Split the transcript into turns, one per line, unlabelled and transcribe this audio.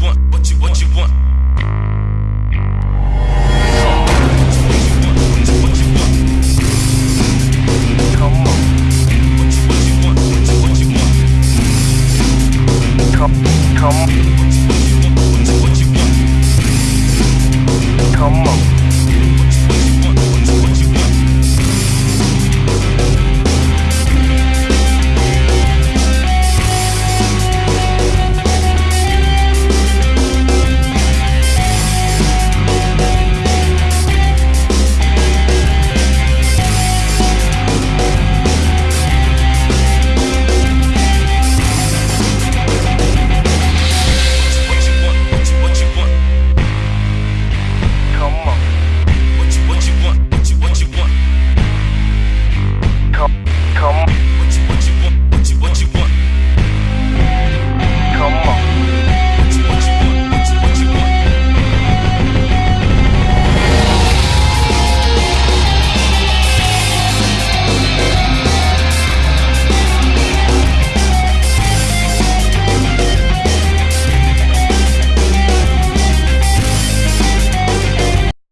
want, you want, what's what you,
Come
what you want. What you
come.